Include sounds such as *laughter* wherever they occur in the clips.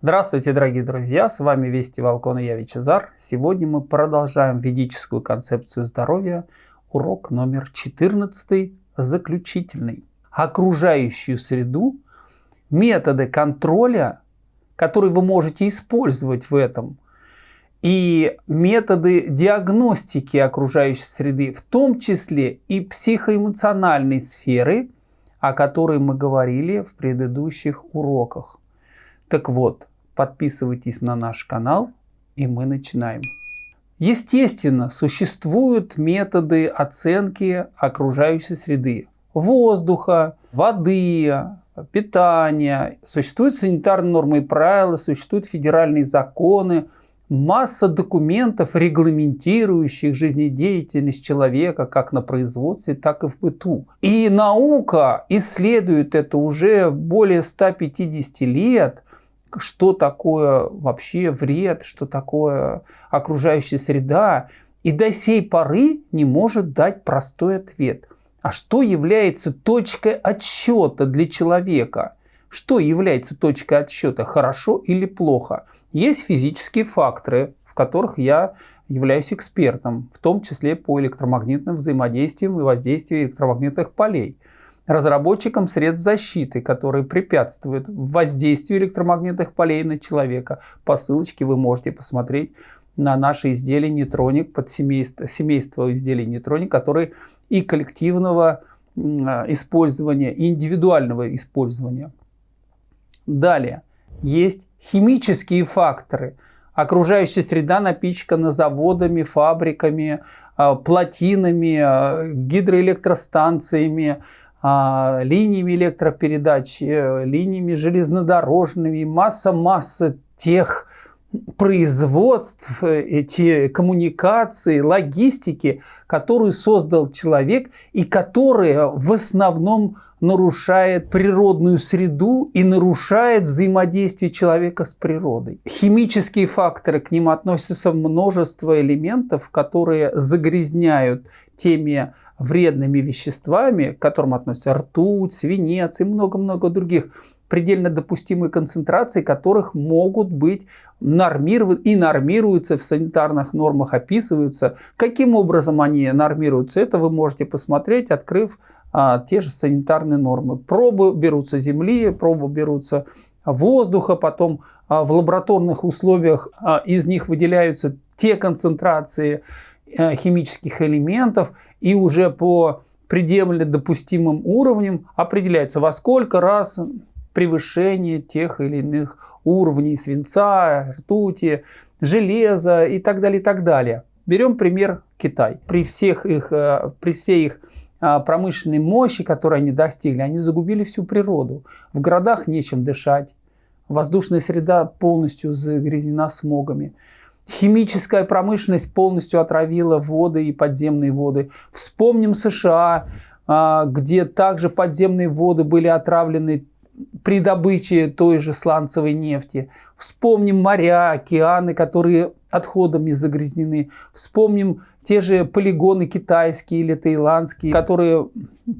Здравствуйте, дорогие друзья! С вами Вести Волкон и я Вичезар. Сегодня мы продолжаем ведическую концепцию здоровья. Урок номер 14, заключительный. Окружающую среду, методы контроля, которые вы можете использовать в этом, и методы диагностики окружающей среды, в том числе и психоэмоциональной сферы, о которой мы говорили в предыдущих уроках. Так вот, подписывайтесь на наш канал, и мы начинаем. Естественно, существуют методы оценки окружающей среды. Воздуха, воды, питания. Существуют санитарные нормы и правила, существуют федеральные законы, масса документов, регламентирующих жизнедеятельность человека как на производстве, так и в быту. И наука исследует это уже более 150 лет, что такое вообще вред, что такое окружающая среда, и до сей поры не может дать простой ответ. А что является точкой отсчета для человека? Что является точкой отсчета, хорошо или плохо? Есть физические факторы, в которых я являюсь экспертом, в том числе по электромагнитным взаимодействиям и воздействию электромагнитных полей разработчикам средств защиты, которые препятствуют воздействию электромагнитных полей на человека. По ссылочке вы можете посмотреть на наши изделия нейтроник, под семейство, семейство изделий нейтроник, которые и коллективного использования, и индивидуального использования. Далее, есть химические факторы. Окружающая среда напичкана заводами, фабриками, а, плотинами, а, гидроэлектростанциями, а, линиями электропередач, э, линиями железнодорожными, масса-масса тех производств, эти коммуникации, логистики, которую создал человек и которая в основном нарушает природную среду и нарушает взаимодействие человека с природой. Химические факторы, к ним относятся множество элементов, которые загрязняют теми вредными веществами, к которым относятся ртуть, свинец и много-много других предельно допустимой концентрации, которых могут быть нормированы и нормируются в санитарных нормах, описываются. Каким образом они нормируются, это вы можете посмотреть, открыв а, те же санитарные нормы. Пробы берутся земли, пробы берутся воздуха, потом а, в лабораторных условиях а, из них выделяются те концентрации химических элементов, и уже по предельно допустимым уровням определяется, во сколько раз превышение тех или иных уровней свинца, ртути, железа и так далее, и так далее. Берем пример Китай. При, всех их, э, при всей их а, промышленной мощи, которую они достигли, они загубили всю природу. В городах нечем дышать, воздушная среда полностью загрязнена смогами. Химическая промышленность полностью отравила воды и подземные воды. Вспомним США, а, где также подземные воды были отравлены при добыче той же сланцевой нефти. Вспомним моря, океаны, которые отходами загрязнены. Вспомним те же полигоны китайские или таиландские, которые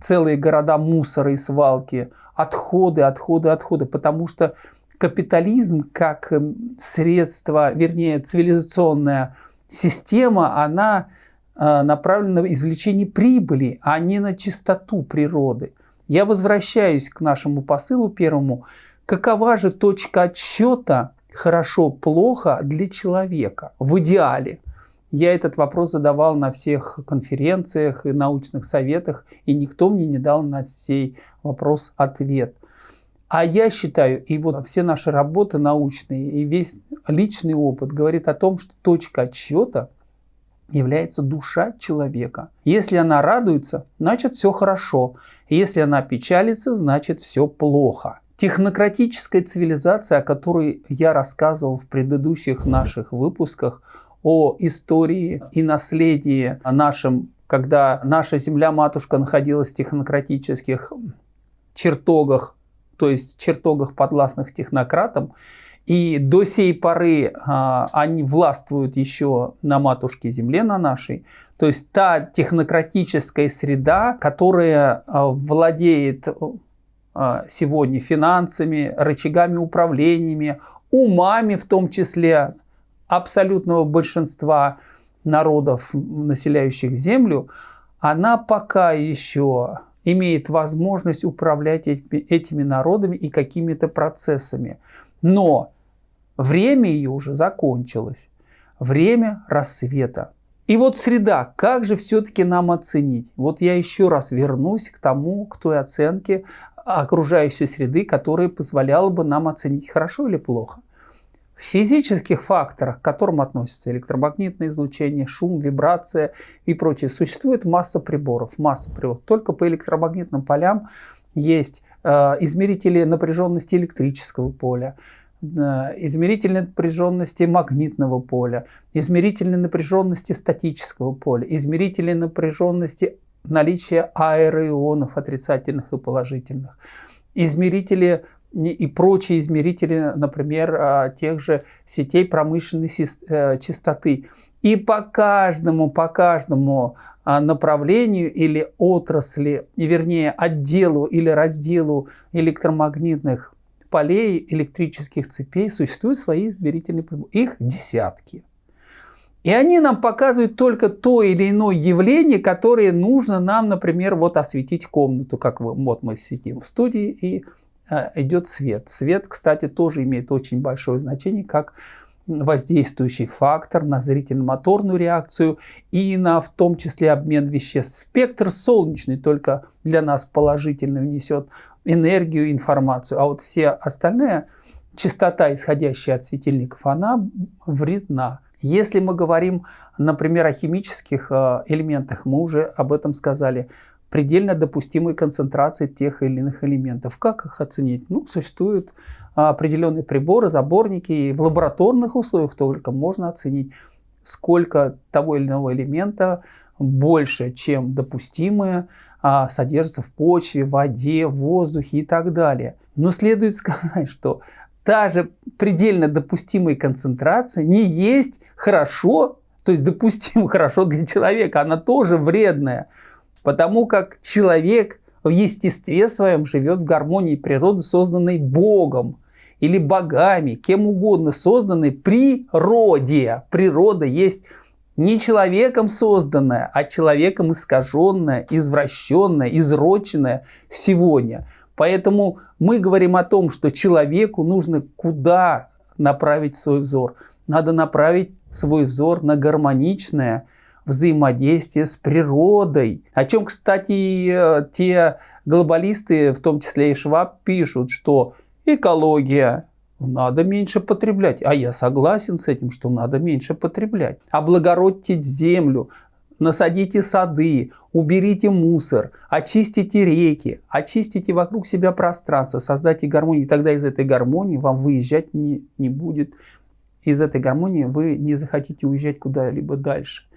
целые города мусора и свалки. Отходы, отходы, отходы. Потому что капитализм как эм, средство, вернее цивилизационная система, она э, направлена на извлечение прибыли, а не на чистоту природы. Я возвращаюсь к нашему посылу первому. Какова же точка отсчета хорошо-плохо для человека в идеале? Я этот вопрос задавал на всех конференциях и научных советах, и никто мне не дал на сей вопрос ответ. А я считаю, и вот все наши работы научные, и весь личный опыт говорит о том, что точка отсчета является душа человека. Если она радуется, значит все хорошо. Если она печалится, значит все плохо. Технократическая цивилизация, о которой я рассказывал в предыдущих наших выпусках, о истории и наследии нашем, когда наша земля-матушка находилась в технократических чертогах, то есть чертогах подвластных технократам, и до сей поры а, они властвуют еще на матушке земле, на нашей. То есть та технократическая среда, которая а, владеет а, сегодня финансами, рычагами управлениями, умами в том числе абсолютного большинства народов, населяющих Землю, она пока еще имеет возможность управлять этими народами и какими-то процессами. Но время ее уже закончилось. Время рассвета. И вот среда, как же все-таки нам оценить? Вот я еще раз вернусь к тому, к той оценке окружающей среды, которая позволяла бы нам оценить хорошо или плохо. Физических факторах, к которым относятся электромагнитное излучение, шум, вибрация и прочее, существует масса приборов. Масса приборов. Только по электромагнитным полям есть э, измерители напряженности электрического поля, э, измерители напряженности магнитного поля, измерители напряженности статического поля, измерители напряженности наличия аэроионов отрицательных и положительных, измерители и прочие измерители, например, а, тех же сетей промышленной э, частоты. И по каждому, по каждому а, направлению или отрасли, вернее отделу или разделу электромагнитных полей, электрических цепей существуют свои измерительные приборы. Их десятки. И они нам показывают только то или иное явление, которое нужно нам, например, вот осветить комнату, как вот мы сидим в студии и Э, идет свет. Свет, кстати, тоже имеет очень большое значение как воздействующий фактор на зрительно-моторную реакцию и на в том числе обмен веществ. Спектр солнечный только для нас положительную несет энергию, информацию, а вот все остальная частота, исходящая от светильников, она вредна. Если мы говорим, например, о химических э, элементах, мы уже об этом сказали, предельно допустимой концентрации тех или иных элементов. Как их оценить? Ну, существуют определенные приборы, заборники, и в лабораторных условиях только можно оценить, сколько того или иного элемента больше, чем допустимое, а, содержится в почве, воде, воздухе и так далее. Но следует *laughs* сказать, что та же предельно допустимая концентрация не есть хорошо, то есть допустимо *laughs* хорошо для человека, она тоже вредная. Потому как человек в естестве своем живет в гармонии природы, созданной Богом или богами, кем угодно, созданной природе. Природа есть не человеком созданная, а человеком искаженная, извращенная, изроченная сегодня. Поэтому мы говорим о том, что человеку нужно куда направить свой взор. Надо направить свой взор на гармоничное, взаимодействие с природой. О чем, кстати, э, те глобалисты, в том числе и Шваб, пишут, что экология, надо меньше потреблять. А я согласен с этим, что надо меньше потреблять. Облагородьте землю, насадите сады, уберите мусор, очистите реки, очистите вокруг себя пространство, создайте гармонию. И тогда из этой гармонии вам выезжать не, не будет. Из этой гармонии вы не захотите уезжать куда-либо дальше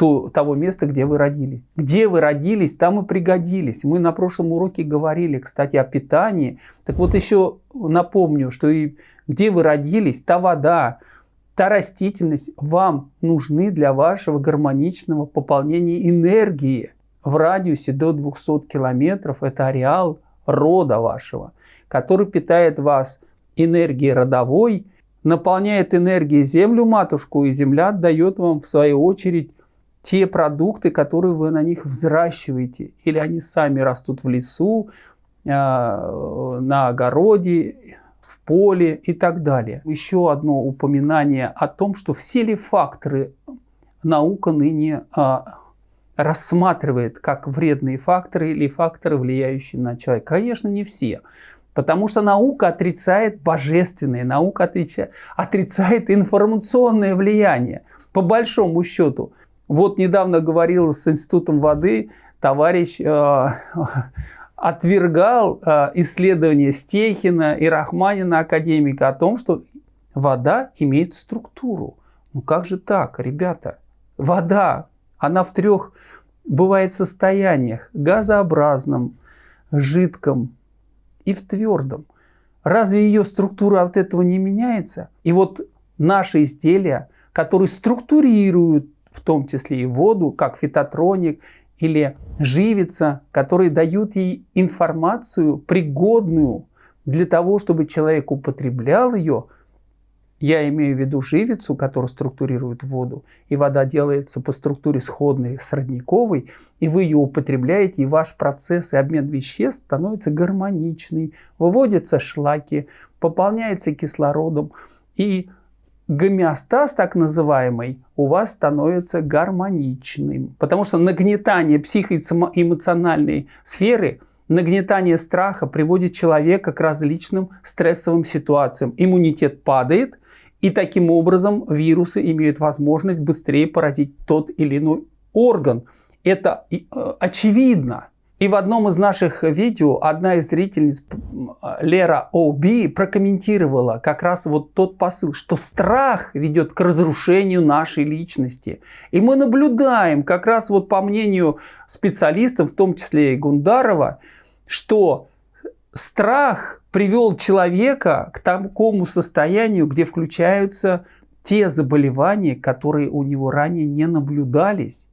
то, того места, где вы родились. Где вы родились, там и пригодились. Мы на прошлом уроке говорили, кстати, о питании. Так вот еще напомню, что и где вы родились, та вода, та растительность вам нужны для вашего гармоничного пополнения энергии. В радиусе до 200 километров это ареал рода вашего, который питает вас энергией родовой, наполняет энергией землю матушку, и земля отдает вам в свою очередь те продукты, которые вы на них взращиваете. Или они сами растут в лесу, а, на огороде, в поле и так далее. Еще одно упоминание о том, что все ли факторы наука ныне а, рассматривает как вредные факторы или факторы, влияющие на человека. Конечно, не все. Потому что наука отрицает божественное, наука отрицает, отрицает информационное влияние. По большому счету, вот недавно говорил с Институтом воды, товарищ э, отвергал э, исследования Стехина и Рахманина, академика, о том, что вода имеет структуру. Ну как же так, ребята? Вода, она в трех бывает состояниях. Газообразном, жидком и в твердом. Разве ее структура от этого не меняется? И вот наши изделия, которые структурируют в том числе и воду, как фитотроник или живица, которые дают ей информацию, пригодную для того, чтобы человек употреблял ее – я имею в виду живицу, которая структурирует воду, и вода делается по структуре сходной с родниковой, и вы ее употребляете, и ваш процесс и обмен веществ становится гармоничный, выводятся шлаки, пополняется кислородом, и гомеостаз так называемый у вас становится гармоничным. Потому что нагнетание психоэмоциональной сферы – Нагнетание страха приводит человека к различным стрессовым ситуациям. Иммунитет падает, и таким образом вирусы имеют возможность быстрее поразить тот или иной орган. Это э, очевидно. И в одном из наших видео одна из зрительниц, Лера О'Би, прокомментировала как раз вот тот посыл, что страх ведет к разрушению нашей личности. И мы наблюдаем, как раз вот по мнению специалистов, в том числе и Гундарова, что страх привел человека к такому состоянию, где включаются те заболевания, которые у него ранее не наблюдались.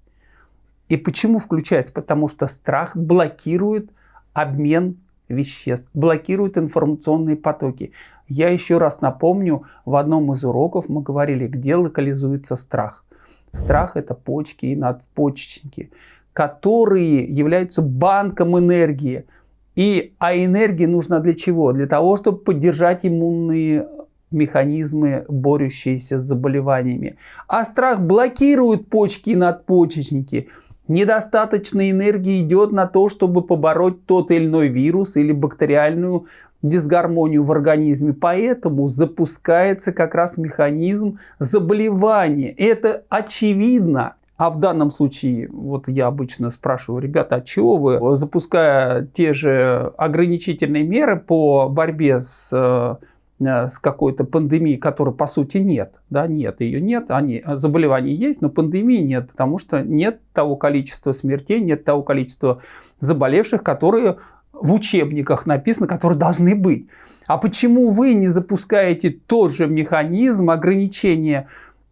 И почему включается? Потому что страх блокирует обмен веществ, блокирует информационные потоки. Я еще раз напомню, в одном из уроков мы говорили, где локализуется страх. Страх – это почки и надпочечники, которые являются банком энергии – и, а энергия нужна для чего? Для того, чтобы поддержать иммунные механизмы, борющиеся с заболеваниями. А страх блокирует почки и надпочечники. Недостаточно энергии идет на то, чтобы побороть тот или иной вирус или бактериальную дисгармонию в организме. Поэтому запускается как раз механизм заболевания. Это очевидно. А в данном случае, вот я обычно спрашиваю, ребята, а чего вы, запуская те же ограничительные меры по борьбе с э, с какой-то пандемией, которой по сути нет. Да, нет, ее нет, они, заболевания есть, но пандемии нет, потому что нет того количества смертей, нет того количества заболевших, которые в учебниках написано, которые должны быть. А почему вы не запускаете тот же механизм ограничения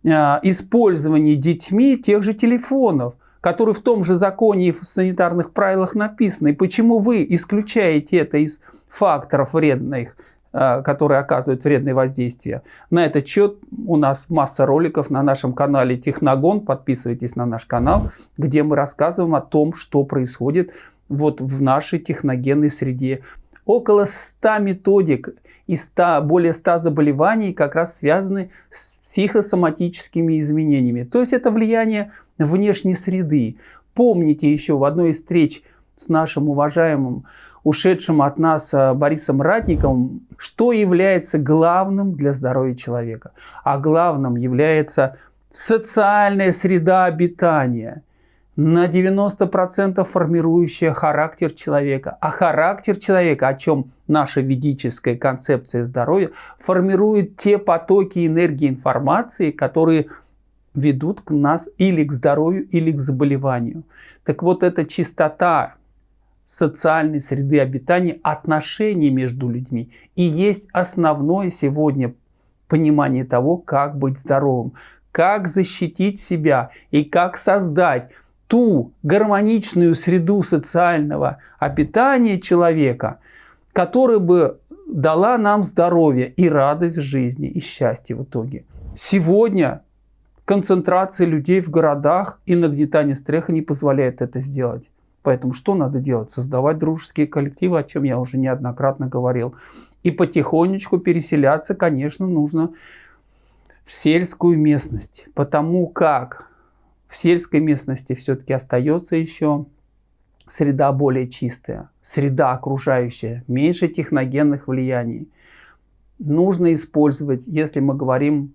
Э, использовании детьми тех же телефонов, которые в том же законе и в санитарных правилах написаны. И почему вы исключаете это из факторов вредных, э, которые оказывают вредное воздействие. На этот счет у нас масса роликов на нашем канале Техногон. Подписывайтесь на наш канал, где мы рассказываем о том, что происходит вот в нашей техногенной среде. Около 100 методик и 100, более 100 заболеваний как раз связаны с психосоматическими изменениями. То есть это влияние внешней среды. Помните еще в одной из встреч с нашим уважаемым, ушедшим от нас э, Борисом Ратниковым, что является главным для здоровья человека. А главным является социальная среда обитания – на 90% формирующая характер человека. А характер человека, о чем наша ведическая концепция здоровья, формирует те потоки энергии информации, которые ведут к нас или к здоровью, или к заболеванию. Так вот, эта чистота социальной среды обитания, отношений между людьми и есть основное сегодня понимание того, как быть здоровым, как защитить себя и как создать ту гармоничную среду социального обитания человека, которая бы дала нам здоровье и радость в жизни, и счастье в итоге. Сегодня концентрация людей в городах и нагнетание страха не позволяет это сделать. Поэтому что надо делать? Создавать дружеские коллективы, о чем я уже неоднократно говорил. И потихонечку переселяться, конечно, нужно в сельскую местность. Потому как в сельской местности все-таки остается еще среда более чистая, среда окружающая, меньше техногенных влияний. Нужно использовать, если мы говорим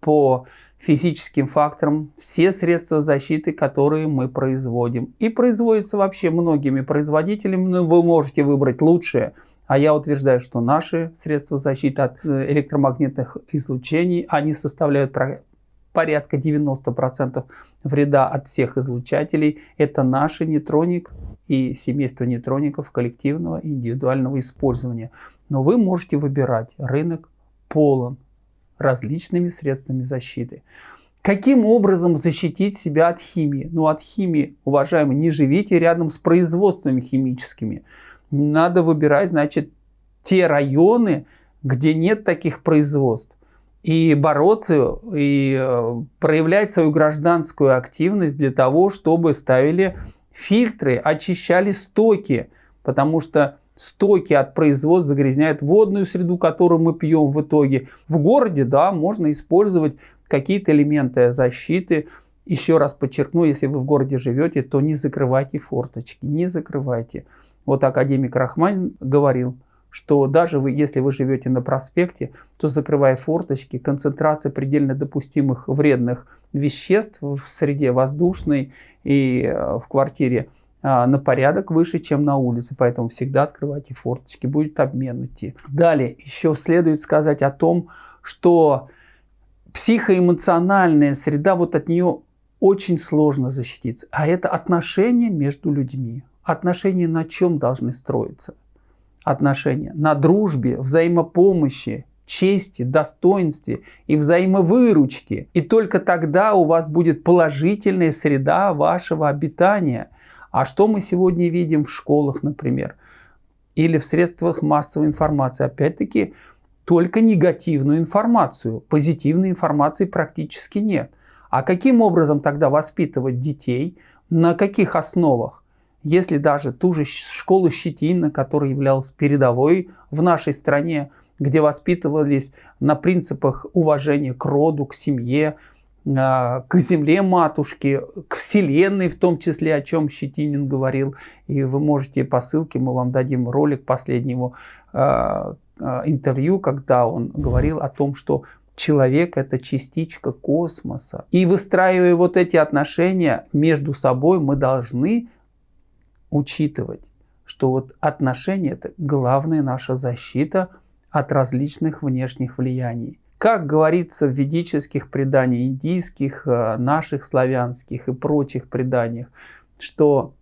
по физическим факторам, все средства защиты, которые мы производим. И производятся вообще многими производителями, но вы можете выбрать лучшее. А я утверждаю, что наши средства защиты от э, электромагнитных излучений, они составляют порядка 90% вреда от всех излучателей. Это наши нейтроник и семейство нейтроников коллективного индивидуального использования. Но вы можете выбирать. Рынок полон различными средствами защиты. Каким образом защитить себя от химии? Ну, от химии, уважаемые, не живите рядом с производствами химическими. Надо выбирать, значит, те районы, где нет таких производств. И бороться, и э, проявлять свою гражданскую активность для того, чтобы ставили фильтры, очищали стоки. Потому что стоки от производства загрязняют водную среду, которую мы пьем в итоге. В городе, да, можно использовать какие-то элементы защиты. Еще раз подчеркну, если вы в городе живете, то не закрывайте форточки, не закрывайте. Вот академик Рахман говорил, что даже вы, если вы живете на проспекте, то закрывая форточки, концентрация предельно допустимых вредных веществ в среде воздушной и э, в квартире – на порядок выше, чем на улице, поэтому всегда открывайте форточки, будет обмен идти. Далее еще следует сказать о том, что психоэмоциональная среда, вот от нее очень сложно защититься, а это отношения между людьми. Отношения на чем должны строиться? Отношения на дружбе, взаимопомощи, чести, достоинстве и взаимовыручке. И только тогда у вас будет положительная среда вашего обитания – а что мы сегодня видим в школах, например, или в средствах массовой информации? Опять-таки, только негативную информацию. Позитивной информации практически нет. А каким образом тогда воспитывать детей? На каких основах? Если даже ту же школу Щетина, которая являлась передовой в нашей стране, где воспитывались на принципах уважения к роду, к семье, к земле матушки, к вселенной в том числе, о чем Щетинин говорил. И вы можете по ссылке, мы вам дадим ролик последнего а, а, интервью, когда он говорил о том, что человек это частичка космоса. И выстраивая вот эти отношения между собой, мы должны учитывать, что вот отношения это главная наша защита от различных внешних влияний. Как говорится в ведических преданиях, индийских, э, наших славянских и прочих преданиях, что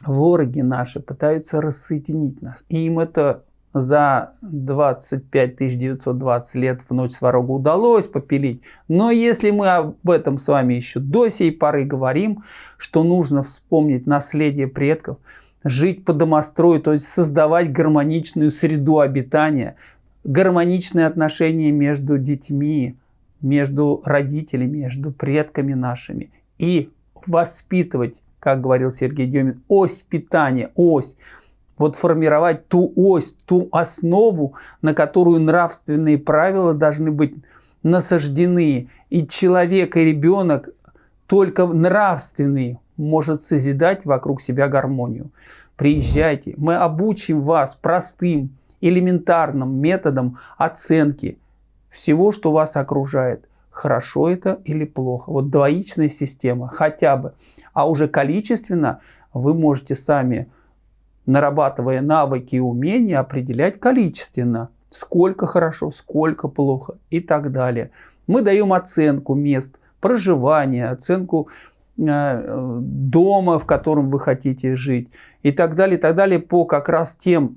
вороги наши пытаются рассоединить нас. И им это за 25 920 лет в ночь сварога удалось попилить. Но если мы об этом с вами еще до сей поры говорим, что нужно вспомнить наследие предков, жить по домострою, то есть создавать гармоничную среду обитания, гармоничные отношения между детьми, между родителями, между предками нашими. И воспитывать, как говорил Сергей Демин, ось питания, ось. Вот формировать ту ось, ту основу, на которую нравственные правила должны быть насаждены. И человек, и ребенок только нравственный может созидать вокруг себя гармонию. Приезжайте, мы обучим вас простым, элементарным методом оценки всего, что вас окружает. Хорошо это или плохо. Вот двоичная система хотя бы. А уже количественно вы можете сами, нарабатывая навыки и умения, определять количественно. Сколько хорошо, сколько плохо и так далее. Мы даем оценку мест проживания, оценку э, дома, в котором вы хотите жить и так далее, и так далее по как раз тем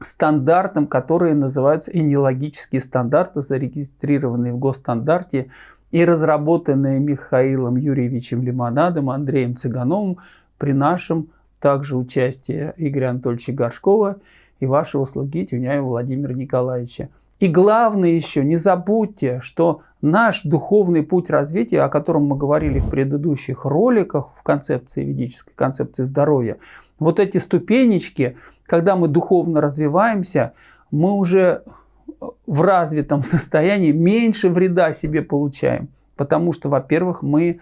стандартам, которые называются энеологические стандарты, зарегистрированные в госстандарте и разработанные Михаилом Юрьевичем Лимонадом, Андреем Цыгановым при нашем также участии Игоря Анатольевича Горшкова и вашего слуги Тюняева Владимира Николаевича. И главное еще, не забудьте, что наш духовный путь развития, о котором мы говорили в предыдущих роликах в концепции ведической, концепции здоровья, вот эти ступенечки, когда мы духовно развиваемся, мы уже в развитом состоянии меньше вреда себе получаем. Потому что, во-первых, мы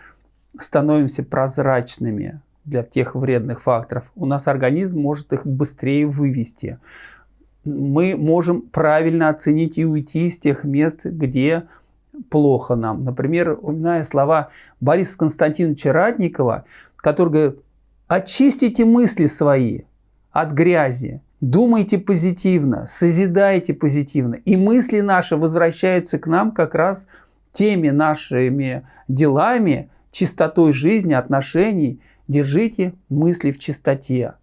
становимся прозрачными для тех вредных факторов. У нас организм может их быстрее вывести мы можем правильно оценить и уйти из тех мест, где плохо нам. Например, упоминая слова Бориса Константиновича Радникова, который говорит, очистите мысли свои от грязи, думайте позитивно, созидайте позитивно. И мысли наши возвращаются к нам как раз теми нашими делами, чистотой жизни, отношений. Держите мысли в чистоте,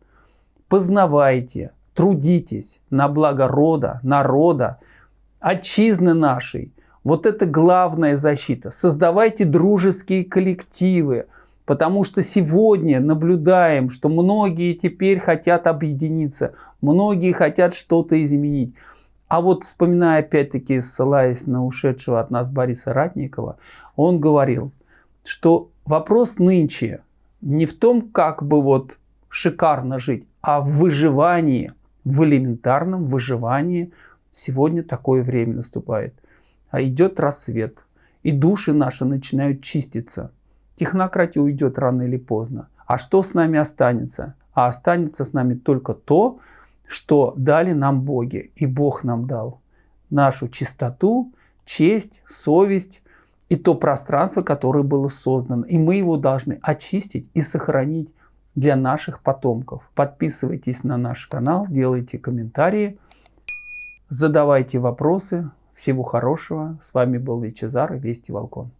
познавайте, трудитесь на благо рода, народа, отчизны нашей. Вот это главная защита. Создавайте дружеские коллективы, потому что сегодня наблюдаем, что многие теперь хотят объединиться, многие хотят что-то изменить. А вот вспоминая опять-таки, ссылаясь на ушедшего от нас Бориса Ратникова, он говорил, что вопрос нынче не в том, как бы вот шикарно жить, а в выживании, в элементарном выживании. Сегодня такое время наступает. А идет рассвет, и души наши начинают чиститься. Технократия уйдет рано или поздно. А что с нами останется? А останется с нами только то, что дали нам боги, и Бог нам дал. Нашу чистоту, честь, совесть и то пространство, которое было создано. И мы его должны очистить и сохранить для наших потомков. Подписывайтесь на наш канал, делайте комментарии, задавайте вопросы. Всего хорошего. С вами был Вичезар и Вести Волкон.